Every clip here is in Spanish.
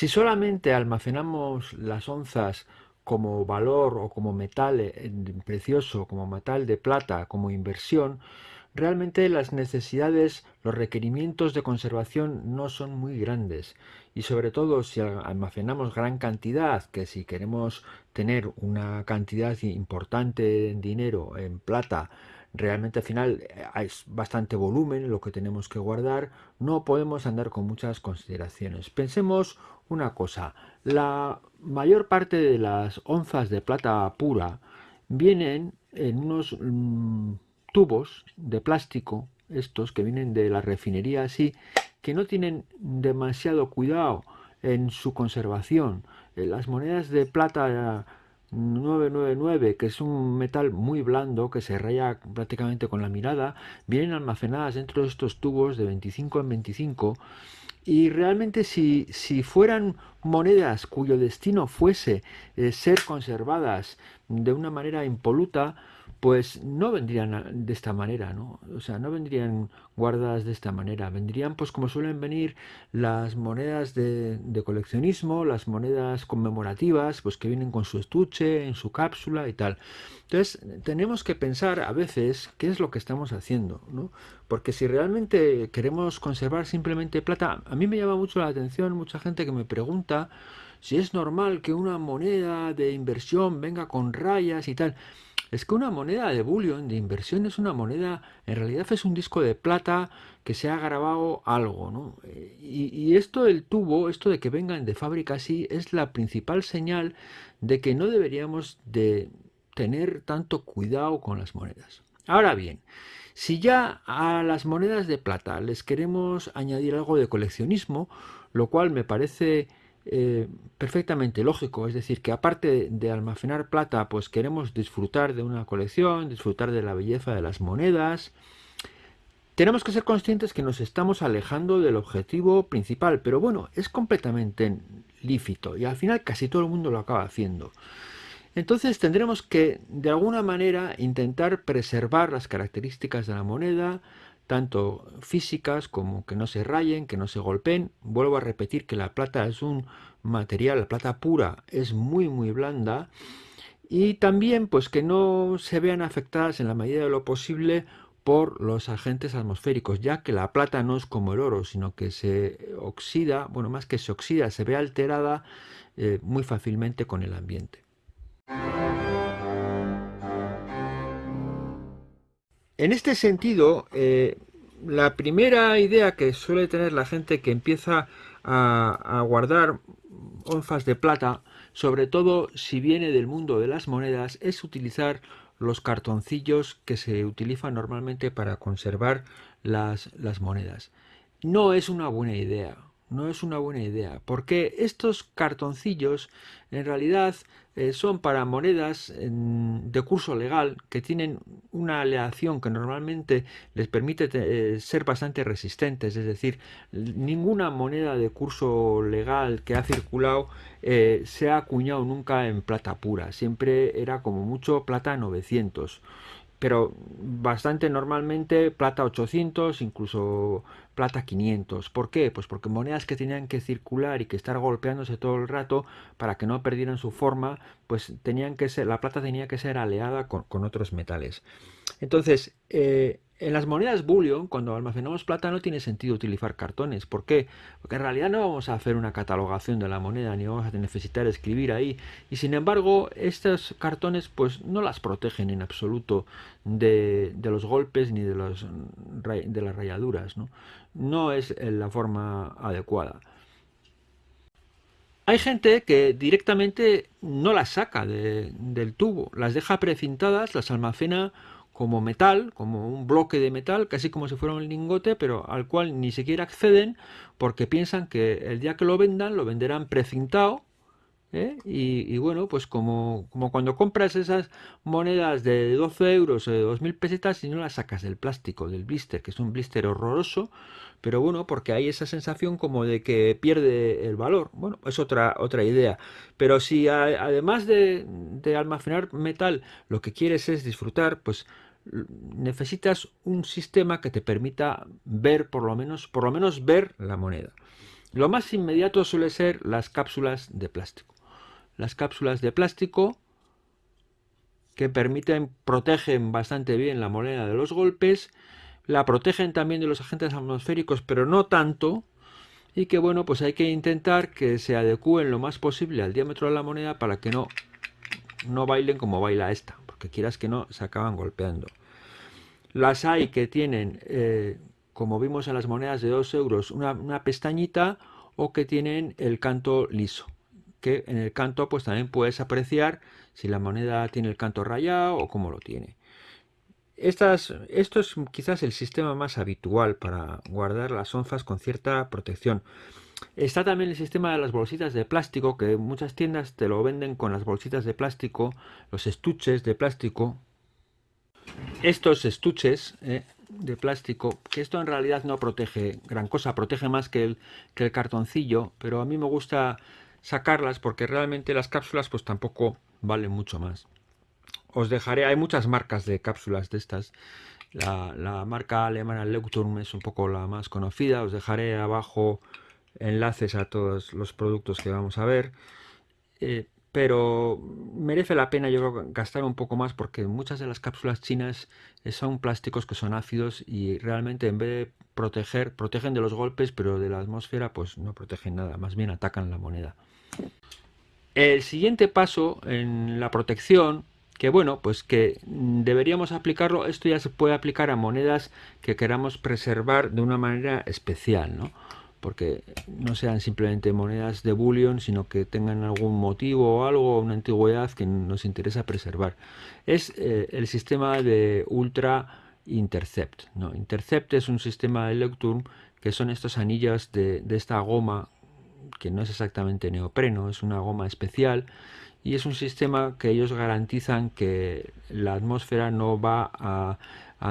Si solamente almacenamos las onzas como valor o como metal eh, precioso, como metal de plata, como inversión, realmente las necesidades, los requerimientos de conservación no son muy grandes. Y sobre todo si almacenamos gran cantidad, que si queremos tener una cantidad importante en dinero, en plata, realmente al final hay eh, bastante volumen lo que tenemos que guardar, no podemos andar con muchas consideraciones. Pensemos una cosa, la mayor parte de las onzas de plata pura vienen en unos mm, tubos de plástico, estos que vienen de la refinería así, que no tienen demasiado cuidado en su conservación. Eh, las monedas de plata 999, que es un metal muy blando que se raya prácticamente con la mirada, vienen almacenadas dentro de estos tubos de 25 en 25 y realmente si, si fueran monedas cuyo destino fuese eh, ser conservadas de una manera impoluta, pues no vendrían de esta manera, ¿no? O sea, no vendrían guardadas de esta manera, vendrían pues como suelen venir las monedas de, coleccionismo, las monedas conmemorativas, pues que vienen con su estuche, en su cápsula y tal. Entonces, tenemos que pensar a veces qué es lo que estamos haciendo, ¿no? Porque si realmente queremos conservar simplemente plata, a mí me llama mucho la atención mucha gente que me pregunta si es normal que una moneda de inversión venga con rayas y tal es que una moneda de bullion, de inversión, es una moneda, en realidad es un disco de plata que se ha grabado algo, ¿no? Eh, y, esto del tubo, esto de que vengan de fábrica así, es la principal señal de que no deberíamos de tener tanto cuidado con las monedas. Ahora bien, si ya a las monedas de plata les queremos añadir algo de coleccionismo, lo cual me parece eh, perfectamente lógico, es decir, que aparte de almacenar plata, pues queremos disfrutar de una colección, disfrutar de la belleza de las monedas. Tenemos que ser conscientes que nos estamos alejando del objetivo principal, pero bueno, es completamente lícito y al final casi todo el mundo lo acaba haciendo. Entonces tendremos que de alguna manera intentar preservar las características de la moneda, tanto físicas como que no se rayen, que no se golpeen. Vuelvo a repetir que la plata es un material, la plata pura es muy muy blanda y también pues que no se vean afectadas en la medida de lo posible por los agentes atmosféricos, ya que la plata no es como el oro, sino que se oxida, bueno, más que se oxida, se ve alterada eh, muy fácilmente con el ambiente. En este sentido, eh, la primera idea que suele tener la gente que empieza a, guardar onzas de plata, sobre todo si viene del mundo de las monedas, es utilizar los cartoncillos que se utilizan normalmente para conservar las, las monedas. No es una buena idea no es una buena idea, porque estos cartoncillos en realidad eh, son para monedas de curso legal que tienen una aleación que normalmente les permite eh, ser bastante resistentes, es decir, ninguna moneda de curso legal que ha circulado eh, se ha acuñado nunca en plata pura, siempre era como mucho plata 900 pero bastante normalmente plata 800, incluso plata 500. ¿Por qué? Pues porque monedas que tenían que circular y que estar golpeándose todo el rato para que no perdieran su forma, pues tenían que ser, la plata tenía que ser aleada con, con otros metales. Entonces, eh, en las monedas bullion, cuando almacenamos plata, no tiene sentido utilizar cartones. ¿Por qué? Porque en realidad no vamos a hacer una catalogación de la moneda, ni vamos a necesitar escribir ahí. Y sin embargo, estos cartones pues no las protegen en absoluto de, los golpes ni de, las rayaduras. ¿no? no es la forma adecuada. Hay gente que directamente no las saca del tubo, las deja precintadas, las almacena como metal, como un bloque de metal, casi como si fuera un lingote, pero al cual ni siquiera acceden porque piensan que el día que lo vendan lo venderán precintado ¿eh? Y, bueno, pues como, como, cuando compras esas monedas de 12 euros o de 2.000 pesetas y no las sacas del plástico, del blister, que es un blister horroroso, pero bueno, porque hay esa sensación como de que pierde el valor. Bueno, es otra, otra idea. Pero si además de, de almacenar metal lo que quieres es disfrutar, pues necesitas un sistema que te permita ver por lo menos por lo menos ver la moneda Lo más inmediato suele ser las cápsulas de plástico. Las cápsulas de plástico que permiten, protegen bastante bien la moneda de los golpes, la protegen también de los agentes atmosféricos, pero no tanto, y que bueno, pues hay que intentar que se adecúen lo más posible al diámetro de la moneda para que no, no bailen como baila esta, porque quieras que no, se acaban golpeando. Las hay que tienen, eh, como vimos en las monedas de 2 euros, una, una pestañita o que tienen el canto liso que en el canto pues también puedes apreciar si la moneda tiene el canto rayado o cómo lo tiene. Estas, esto es quizás el sistema más habitual para guardar las onzas con cierta protección. Está también el sistema de las bolsitas de plástico, que muchas tiendas te lo venden con las bolsitas de plástico, los estuches de plástico. Estos estuches eh, de plástico, que esto en realidad no protege gran cosa, protege más que el, cartoncillo, pero a mí me gusta sacarlas porque realmente las cápsulas pues tampoco valen mucho más. Os dejaré, hay muchas marcas de cápsulas de estas. La, marca alemana Leuchtturm es un poco la más conocida. Os dejaré abajo enlaces a todos los productos que vamos a ver. Eh, pero merece la pena yo creo gastar un poco más porque muchas de las cápsulas chinas son plásticos que son ácidos y realmente en vez de proteger, protegen de los golpes, pero de la atmósfera pues no protegen nada, más bien atacan la moneda. El siguiente paso en la protección, que bueno, pues que deberíamos aplicarlo, esto ya se puede aplicar a monedas que queramos preservar de una manera especial, ¿no? Porque no sean simplemente monedas de bullion, sino que tengan algún motivo o algo, una antigüedad que nos interesa preservar. Es eh, el sistema de Ultra Intercept. ¿no? Intercept es un sistema de Lecturn que son estos anillas de, de esta goma que no es exactamente neopreno, es una goma especial y es un sistema que ellos garantizan que la atmósfera no va a,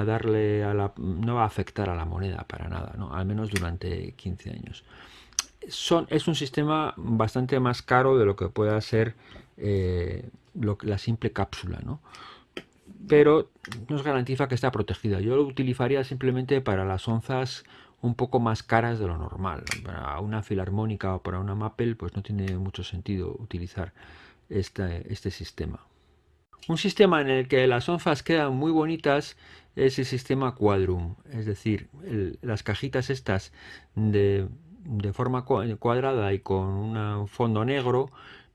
darle a la, no va a afectar a la moneda para nada, ¿no? al menos durante 15 años. Son, es un sistema bastante más caro de lo que pueda ser eh, lo, la simple cápsula, ¿no? pero nos garantiza que está protegida. Yo lo utilizaría simplemente para las onzas un poco más caras de lo normal. Para una filarmónica o para una Maple pues no tiene mucho sentido utilizar este, sistema. Un sistema en el que las onzas quedan muy bonitas es el sistema Quadrum, es decir, las cajitas estas de, de, forma cuadrada y con un fondo negro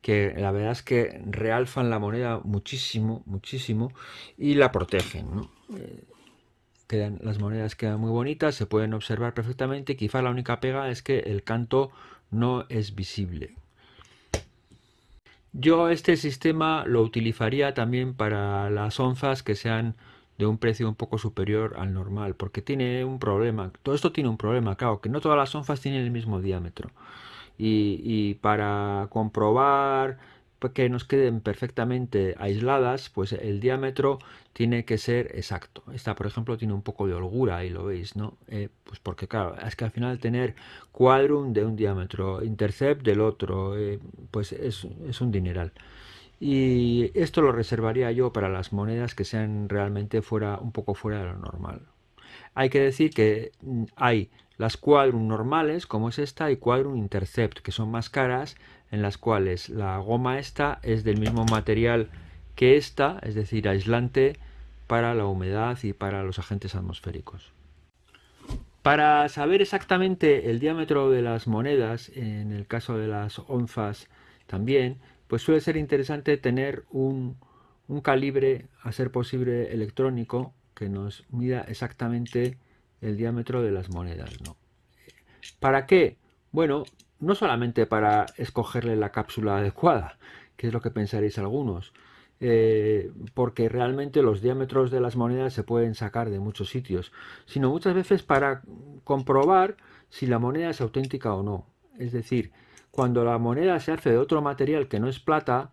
que la verdad es que realzan la moneda muchísimo, muchísimo y la protegen. Eh, quedan, las monedas quedan muy bonitas, se pueden observar perfectamente. Quizá la única pega es que el canto no es visible. Yo este sistema lo utilizaría también para las onzas que sean de un precio un poco superior al normal, porque tiene un problema. Todo esto tiene un problema, claro, que no todas las onzas tienen el mismo diámetro. Y, y para comprobar que nos queden perfectamente aisladas, pues el diámetro tiene que ser exacto. Esta, por ejemplo, tiene un poco de holgura, ahí lo veis, ¿no? Eh, pues porque, claro, es que al final tener quadrum de un diámetro, intercept del otro, eh, pues es, un dineral. Y esto lo reservaría yo para las monedas que sean realmente fuera un poco fuera de lo normal. Hay que decir que mm, hay las quadrum normales, como es esta, y quadrum intercept, que son más caras, en las cuales la goma esta es del mismo material que esta, es decir, aislante para la humedad y para los agentes atmosféricos. Para saber exactamente el diámetro de las monedas, en el caso de las onzas también, pues suele ser interesante tener un, un calibre, a ser posible electrónico, que nos mida exactamente el diámetro de las monedas. ¿no? ¿Para qué? Bueno, no solamente para escogerle la cápsula adecuada, que es lo que pensaréis algunos, eh, porque realmente los diámetros de las monedas se pueden sacar de muchos sitios, sino muchas veces para comprobar si la moneda es auténtica o no. Es decir, cuando la moneda se hace de otro material que no es plata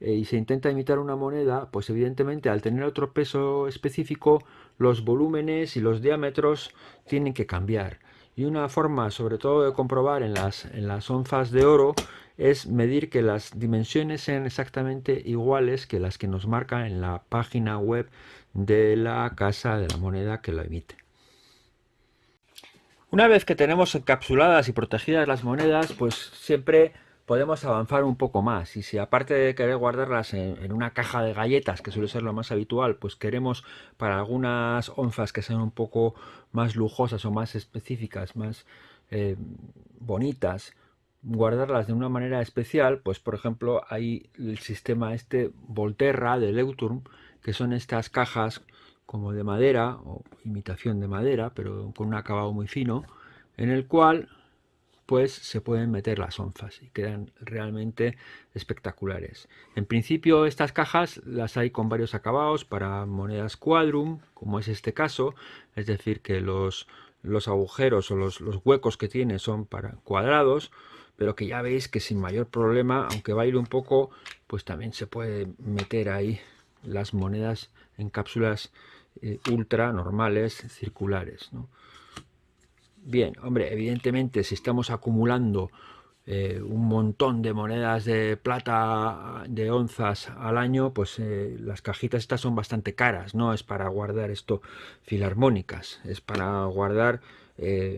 eh, y se intenta imitar una moneda, pues evidentemente al tener otro peso específico, los volúmenes y los diámetros tienen que cambiar. Y una forma sobre todo de comprobar en las, en las onzas de oro es medir que las dimensiones sean exactamente iguales que las que nos marca en la página web de la casa de la moneda que lo emite. Una vez que tenemos encapsuladas y protegidas las monedas, pues siempre podemos avanzar un poco más. Y si aparte de querer guardarlas en, una caja de galletas, que suele ser lo más habitual, pues queremos para algunas onzas que sean un poco más lujosas o más específicas, más eh, bonitas, guardarlas de una manera especial, pues por ejemplo hay el sistema este Volterra de Leuturm, que son estas cajas como de madera o imitación de madera, pero con un acabado muy fino, en el cual pues se pueden meter las onzas y quedan realmente espectaculares. En principio estas cajas las hay con varios acabados para monedas quadrum, como es este caso, es decir que los, los agujeros o los, los huecos que tiene son para cuadrados, pero que ya veis que sin mayor problema, aunque ir un poco, pues también se puede meter ahí las monedas en cápsulas eh, ultra normales, circulares. Bien, hombre, evidentemente si estamos acumulando eh, un montón de monedas de plata de onzas al año, pues eh, las cajitas estas son bastante caras, no es para guardar esto filarmónicas, es para guardar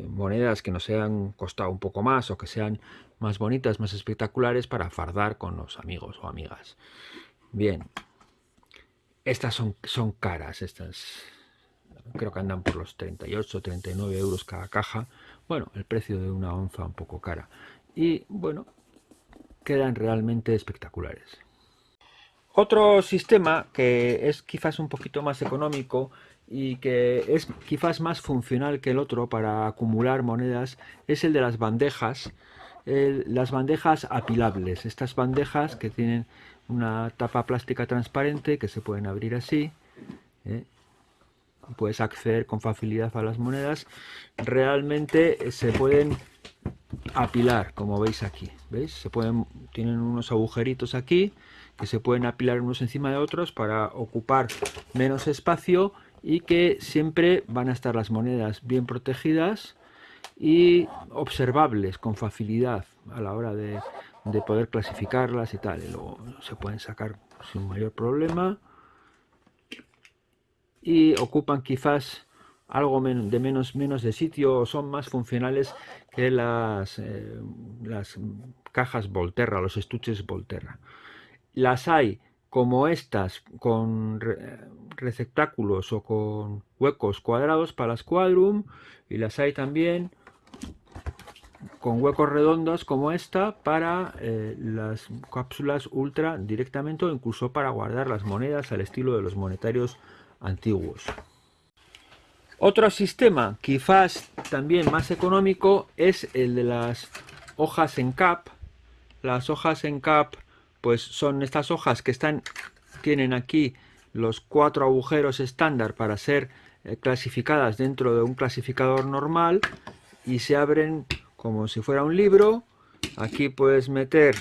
monedas que nos hayan costado un poco más o que sean más bonitas, más espectaculares para fardar con los amigos o amigas. Bien, estas son, son caras, estas creo que andan por los 38, 39 euros cada caja. Bueno, el precio de una onza un poco cara. Y bueno, quedan realmente espectaculares. Otro sistema que es quizás un poquito más económico y que es quizás más funcional que el otro para acumular monedas es el de las bandejas las bandejas apilables, estas bandejas que tienen una tapa plástica transparente que se pueden abrir así, ¿eh? Puedes acceder con facilidad a las monedas, realmente se pueden apilar, como veis aquí, ¿veis? Se pueden, tienen unos agujeritos aquí que se pueden apilar unos encima de otros para ocupar menos espacio y que siempre van a estar las monedas bien protegidas y observables con facilidad a la hora de, poder clasificarlas y tal. Y luego se pueden sacar sin mayor problema y ocupan quizás algo de menos, menos de sitio o son más funcionales que las, eh, las cajas Volterra, los estuches Volterra. Las hay como estas con receptáculos o con huecos cuadrados para las Quadrum y las hay también con huecos redondos como esta para eh, las cápsulas ultra directamente o incluso para guardar las monedas al estilo de los monetarios antiguos. Otro sistema, quizás también más económico, es el de las hojas en cap. Las hojas en cap pues son estas hojas que están tienen aquí los cuatro agujeros estándar para ser eh, clasificadas dentro de un clasificador normal y se abren como si fuera un libro. Aquí puedes meter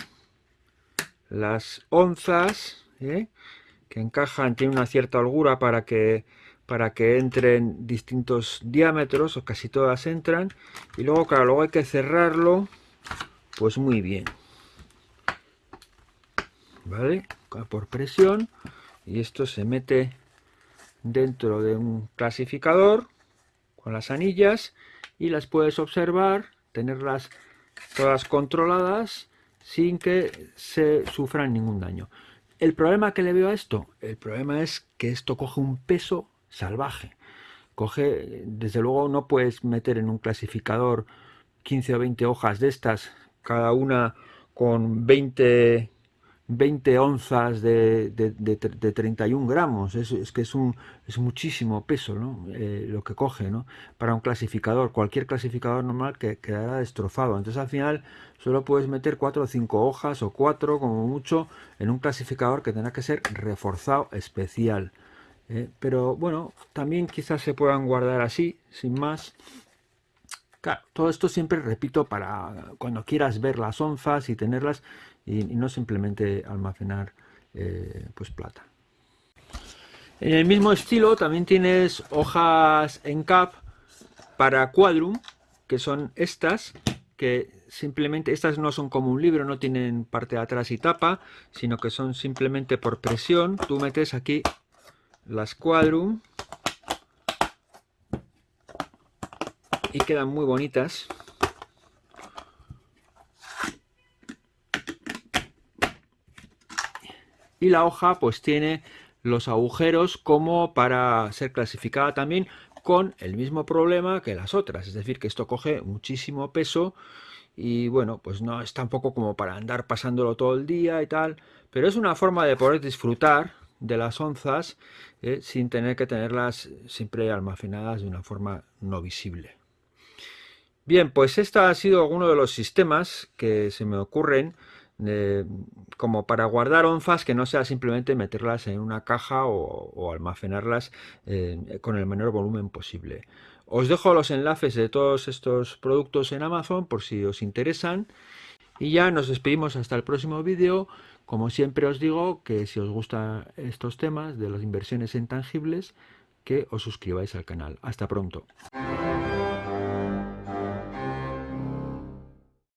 las onzas ¿eh? Que encajan, tiene una cierta holgura para que para que entren distintos diámetros o casi todas entran y luego claro luego hay que cerrarlo pues muy bien vale por presión y esto se mete dentro de un clasificador con las anillas y las puedes observar tenerlas todas controladas sin que se sufran ningún daño. El problema que le veo a esto, el problema es que esto coge un peso salvaje. Coge, desde luego no puedes meter en un clasificador 15 o 20 hojas de estas, cada una con 20 20 onzas de, de, 31 gramos, es, que es, un, es muchísimo peso eh, lo que coge ¿no? para un clasificador, cualquier clasificador normal que quedará destrozado. Entonces al final solo puedes meter 4 o 5 hojas o 4 como mucho en un clasificador que tendrá que ser reforzado especial. ¿eh? pero bueno, también quizás se puedan guardar así, sin más. Todo esto siempre repito para cuando quieras ver las onzas y tenerlas y, no simplemente almacenar eh, pues plata. En el mismo estilo también tienes hojas en cap para Quadrum, que son estas, que simplemente, estas no son como un libro, no tienen parte de atrás y tapa, sino que son simplemente por presión. Tú metes aquí las Quadrum y quedan muy bonitas. Y la hoja pues tiene los agujeros como para ser clasificada también con el mismo problema que las otras, es decir, que esto coge muchísimo peso y bueno, pues no es tampoco como para andar pasándolo todo el día y tal, pero es una forma de poder disfrutar de las onzas eh, sin tener que tenerlas siempre almacenadas de una forma no visible. Bien, pues este ha sido uno de los sistemas que se me ocurren eh, como para guardar onzas que no sea simplemente meterlas en una caja o, almacenarlas eh, con el menor volumen posible. Os dejo los enlaces de todos estos productos en Amazon por si os interesan. Y ya nos despedimos hasta el próximo vídeo. Como siempre os digo que si os gustan estos temas de las inversiones intangibles, que os suscribáis al canal. Hasta pronto.